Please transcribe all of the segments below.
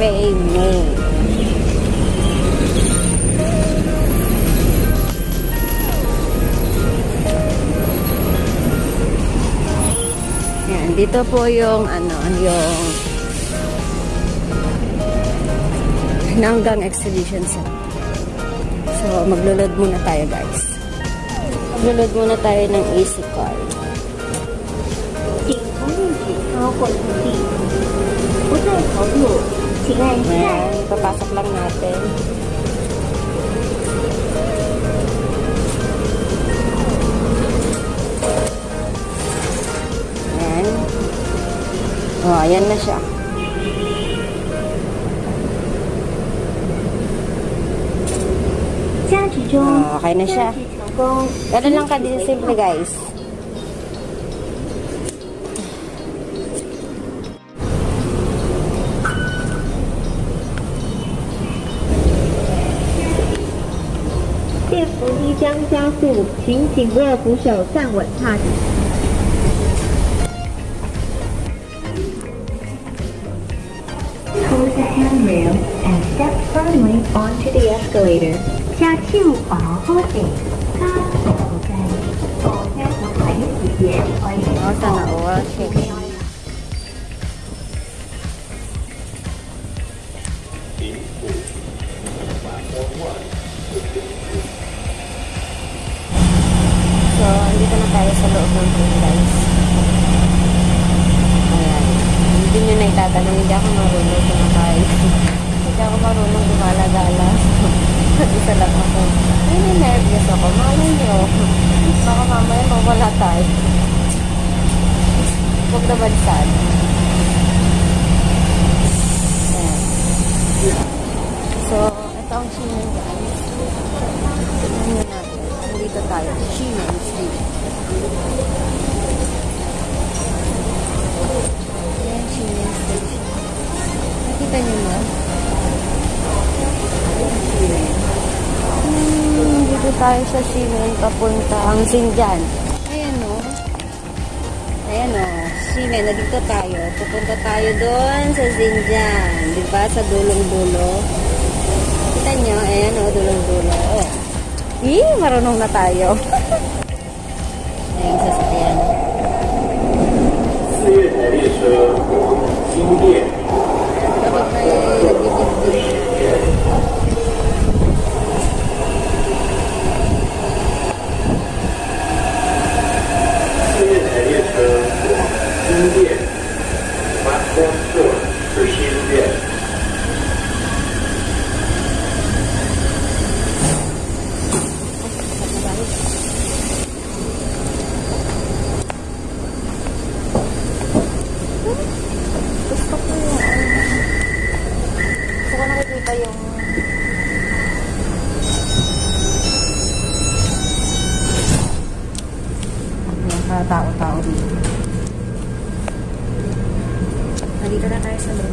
papuntang Taipei, May. Yan, dito po yung ano, yung Nanggang Exhibition Center. So, maglulod muna tayo guys. Maglulod muna tayo ng easy card. 请从运指超过土地，不再投入， Sige. Ayan, ipapasok lang natin. Ayan. Oh, ayan na siya. Oh, Okay na siya. Ganun lang kadin simple guys. 扶梯将加速，请紧握扶手站稳踏实。Hold the handrail and step firmly onto the escalator。下手把好地，加速後繼，坐車會睇視野，可以 Andito na tayo sa loob ng pool, guys. Ayan. Hindi nyo na itatanong, hindi ako marunong kumakain. hindi ako marunong gumala-gala. Isa lang ako. Ay, nervous ako. Malay nyo. Baka mamaya mawala tayo. Huwag naman sana. So, ito ang Shimen guys. Tignan nyo natin. Nandito tayo. Shimen Street. Ayan, na? Hmm, dito tayo sa Shimen papunta ang Xinjiang. Ayan o. Ayan o. Shimen, nandito tayo. Pupunta tayo doon sa Xinjiang. Di ba? Sa dulong-dulo. Kita nyo, ayan o, dulong-dulo. Oh. Ih, marunong na tayo. 四月台列车由新店。Tao-tao dito. Nandito na tayo sa ko.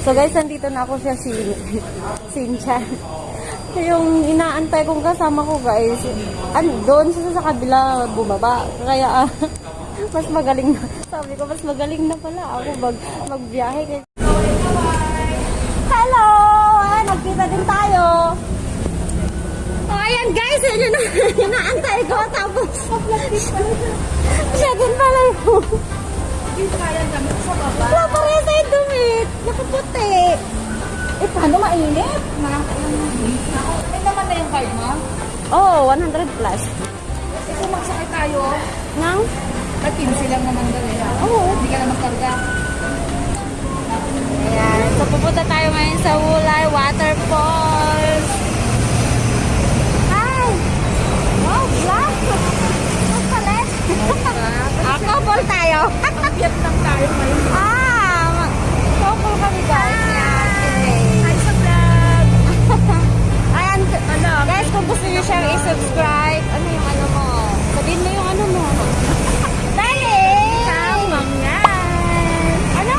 So guys, nandito na ako sa Sin Sinchan. Yung inaantay kong kasama ko guys, an doon siya sa kabila bumaba. Kaya ah, mas magaling na. Sabi ko, mas magaling na pala ako mag magbiyahe. Hello! Ayan, nagkita din tayo. Oh, ayan guys, yun yung inaantay ko. Tapos, siya din pala yun. Wala pa rin sa dumit. Nakaputi. Eh, paano mainit? Ay, naman na yung card mo? Oh, 100 plus. Eh, kung magsakay tayo, Nang? at 15 lang naman daw eh. Oo. Hindi ka na magkarga. Ayan. So, pupunta tayo ngayon sa Wulay Waterfalls. Hi! Wow, vlog! Ang palit. Ako, ball tayo. Vietnam tayo ngayon. ah! Couple kami sa vlog! Ayan. Ano? Yung ano mo? Sabihin mo yung ano mo. Dali! Tamang yan. Ano?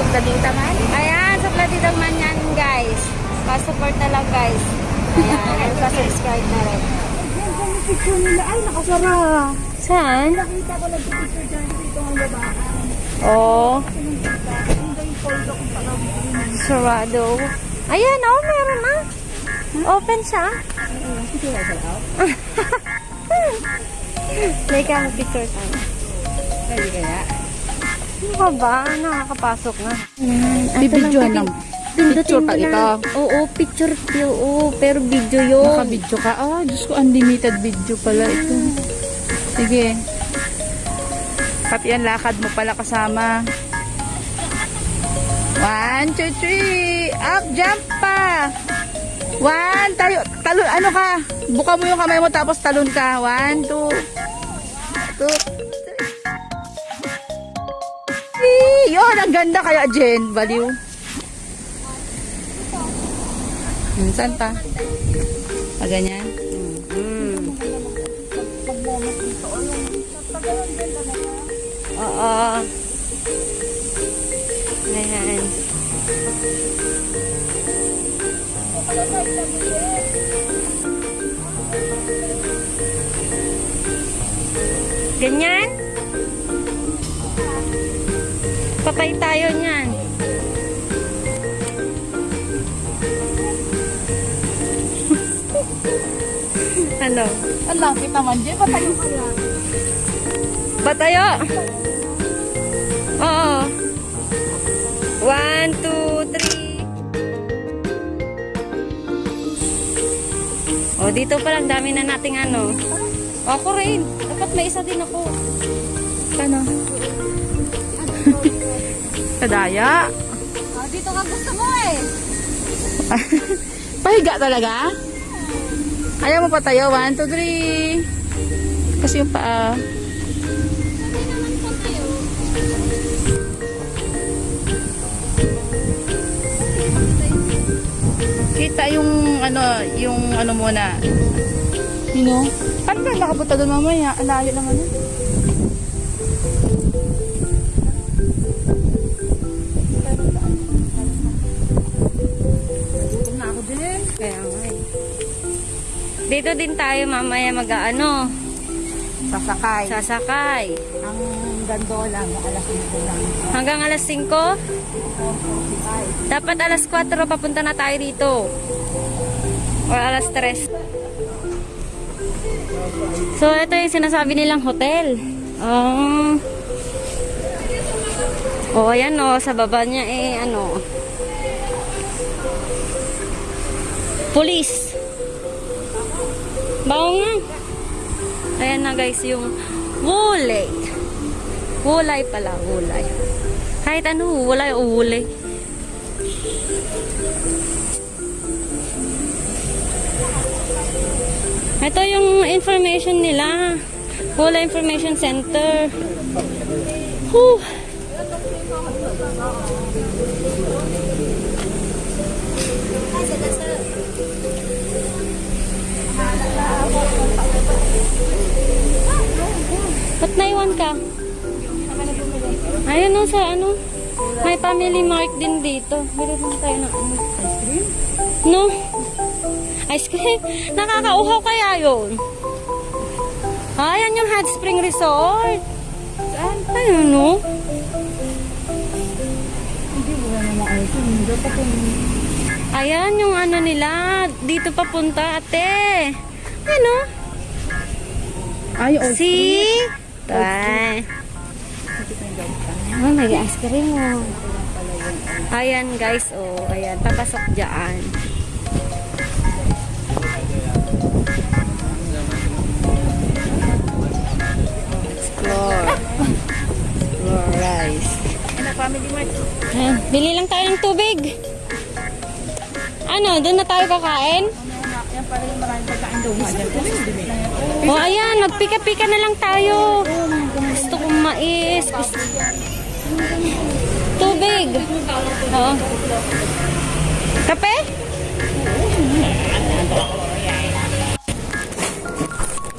Sundalita man? Ayan, sa Platidang man yan, guys. Pa-support na lang, guys. Ayan, pa-subscribe na rin. Picture nila. Ay, nakasara. Saan? Nakita ko nag-picture dyan dito ang labahan. Oh, kung pagawin. sarado. Ayan, oh, meron na. Open siya. Teka, picture tayo. Pwede kaya? Ano ka ba? Nakakapasok na. Bibidyohan lang. Picture pa ito. Oo, picture. Oo, pero video yun. Naka-video ka. Ah, Diyos ko, unlimited video pala ito. Sige. Pati ang lakad mo pala kasama. One, two, three. Up, jump pa. One, tayo, talon, ano ka? Buka mo yung kamay mo tapos talon ka. One, two, two, three. Yun, ang ganda kaya, Jen. Baliw. Hmm, saan pa? Ah, ganyan? Mm. Oo. Ayan. Ganyan? Patay tayo niyan. ano? Ang lapit naman, Jen. Patayo ka lang. Batayo! Oo. One, two, O, dito pa lang. Dami na nating ano. Ako rin. Dapat may isa din ako. Ano? Kadaya. O, dito ka gusto mo eh. Pahiga talaga? Ayaw mo patayo. One, two, three. Kasi yung paa. Kita yung ano, yung ano muna. You know? Paano ba nakapunta doon mamaya? Ang layo naman yun. Kaya nga eh. Dito din tayo mamaya mag-ano. Sasakay. Sasakay. Ang gandola alas 5 lang. Hanggang alas 5? Dapat alas 4 papunta na tayo dito. O alas 3. So, ito yung sinasabi nilang hotel. Um, oh, ayan o. Sa baba niya eh, ano. Police. Bao nga. Ayan na guys, yung wulay. Wulay pala, wulay. Kahit ano, wulay o wulay. Ito yung information nila. Wulay Information Center. Whew. Ba't naiwan ka? Ayun o sa ano. May family mart din dito. Bili din tayo ng ano. Ice cream? No. Ice cream? Nakakauhaw kaya yun? Ayan yung Hot Spring Resort. Saan? Ayun no. Ayan yung ano nila. Dito papunta ate. Ano? Ay, oh. See? Bye. Oh, may ice cream oh. Ayan guys, oh. Ayan, papasok dyan. Explore. Explore rice. Ayan, bili lang tayo ng tubig. Ano, doon na tayo kakain? O oh, ayan, magpika-pika na lang tayo. Gusto kong mais. Gusto... Tubig. Oo. Kape?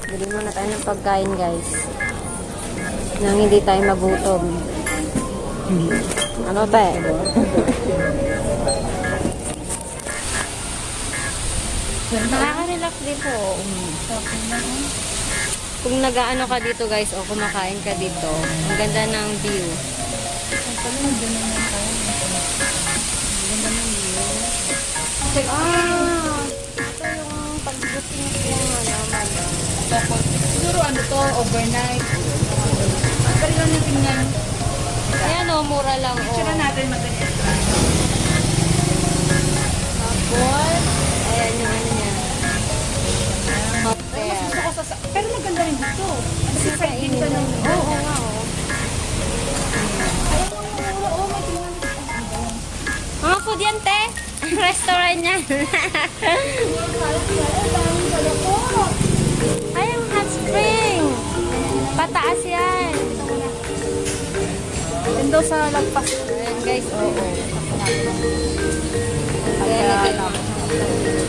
Bili muna tayo ng pagkain, guys. Nang hindi tayo magutom. Ano ba eh? Nakaka-relax dito. Kung nag-ano ka dito guys o kumakain ka dito, ang ganda ng view. Ah, ito yung pag-booking ko ano, madam. Tapos, siguro ano to, overnight. Pero lang yung tingnan. Ayan o, mura lang o. Tsura natin magaling. Tapos, ayan yung ano niya. Hotel. Gusto ko sa... Pero maganda rin dito. Yan, te. Restaurant yan. Ay, ang hot spring. Pataas yan. Yan daw sa lagpas. Ayan guys, oo. Kaya Ayan, lang.